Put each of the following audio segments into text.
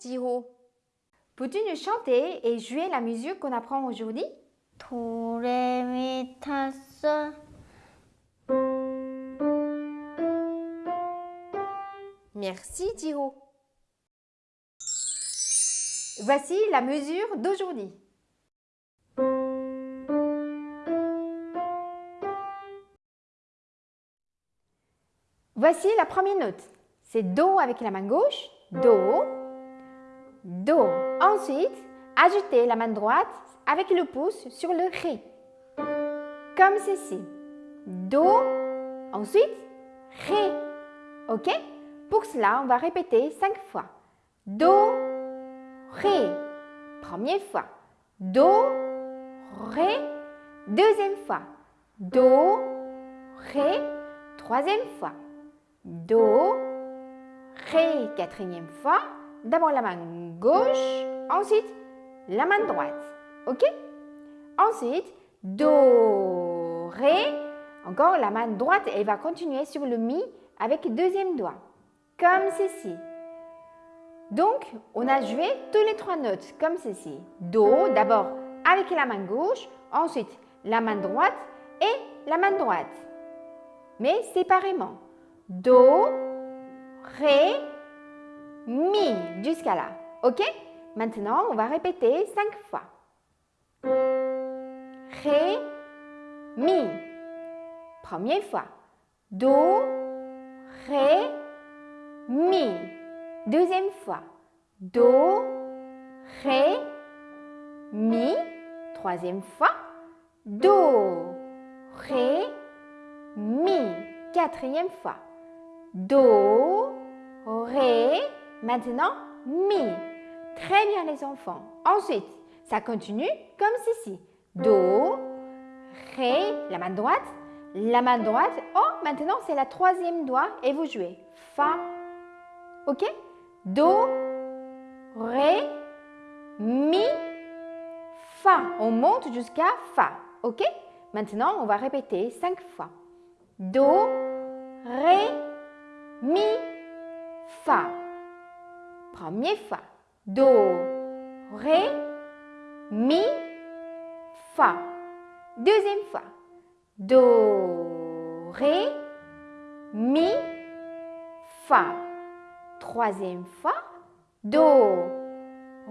Jiho. Peux-tu nous chanter et jouer la musique qu'on apprend aujourd'hui? Do, ré, mi, sol. Merci Jiho. Voici la mesure d'aujourd'hui. Voici la première note. C'est Do avec la main gauche, Do, Do. Ensuite, ajoutez la main droite avec le pouce sur le Ré, comme ceci. Do, ensuite Ré. Ok? Pour cela, on va répéter cinq fois. Do, Ré. Première fois. Do, Ré. Deuxième fois. Do, Ré. Troisième fois. Do, Ré. Quatrième fois. D'abord la main gauche, ensuite la main droite. Ok? Ensuite, Do, Ré. Encore la main droite, elle va continuer sur le Mi avec deuxième doigt. Comme ceci. Donc, on a joué toutes les trois notes comme ceci. Do, d'abord avec la main gauche, ensuite la main droite et la main droite. Mais séparément. Do, Ré, Mi, jusqu'à là. Ok? Maintenant, on va répéter cinq fois. Ré, Mi. Première fois. Do, Ré, Mi. Deuxième fois. Do, Ré, Mi. Troisième fois. Do, Ré, Mi. Quatrième fois. Do, Ré. Maintenant, Mi. Très bien les enfants. Ensuite, ça continue comme ceci. Do, Ré, la main droite, la main droite. Oh, maintenant c'est la troisième doigt et vous jouez. Fa. Ok? Do, Ré, Mi, Fa. On monte jusqu'à Fa. Ok? Maintenant, on va répéter cinq fois. Do, Ré, Mi, Fa. Première fois. Do, Ré, Mi, Fa. Deuxième fois. Do, Ré, Mi, Fa. Troisième fois. Do,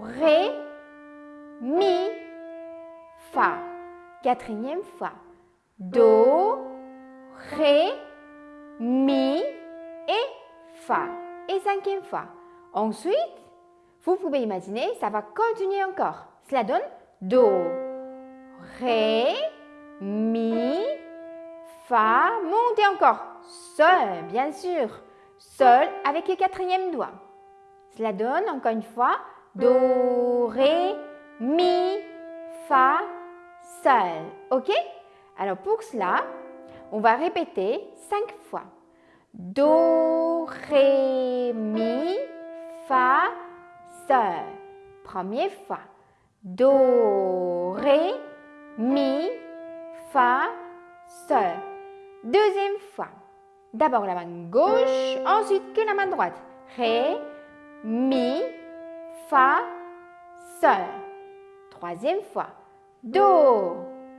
Ré, Mi, Fa. Quatrième fois. Do, Ré, Mi et Fa. Et cinquième fois. Ensuite, vous pouvez imaginer, ça va continuer encore. Cela donne Do, Ré, Mi, Fa. Montez encore. Sol, bien sûr. Sol avec le quatrième doigt. Cela donne encore une fois Do, Ré, Mi, Fa, Sol. Ok? Alors pour cela, on va répéter cinq fois. Do, Ré, Mi, Fa, Sol. Première fois. Do, Ré, Mi, Fa, Sol. Deuxième fois. D'abord la main gauche, ensuite que la main droite. Ré, Mi, Fa, Sol. Troisième fois. Do,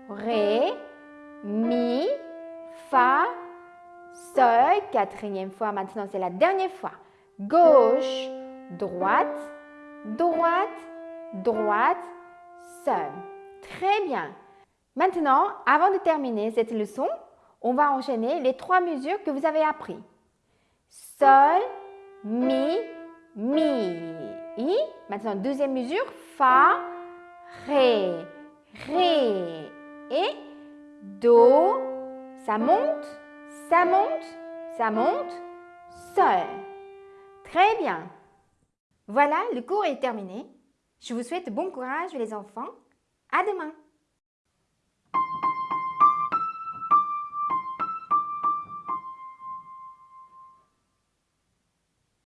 Ré, Mi, Fa, Sol. Quatrième fois. Maintenant, c'est la dernière fois. Gauche, droite, droite, droite, Sol. Très bien. Maintenant, avant de terminer cette leçon, on va enchaîner les trois mesures que vous avez appris. Sol, Mi, Mi. I. Maintenant, deuxième mesure, Fa, Ré, Ré. Et Do. Ça monte, ça monte, ça monte, Sol. Très bien. Voilà, le cours est terminé. Je vous souhaite bon courage les enfants. À demain.